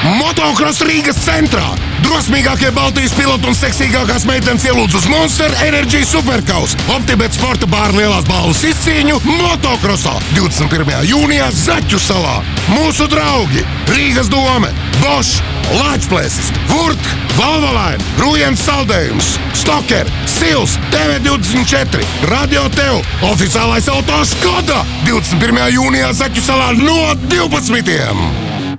Motocross Rīgas centrā! Drosmīgākie Baltijas piloti un seksīgākās meitenes ielūdz uz Monster Energy Superkaus. Optibet sporta bāra lielās balvas izcīņu Motocrossā 21. jūnijā Zaķu salā. Mūsu draugi Rīgas dome, Bosch, Latvijas, Vurt, Valvalain, Rujens saldējums, Stoker, Sils, TV24, Radio Tev, oficiālais auto Skoda 21. jūnijā Zaķu salā no 12.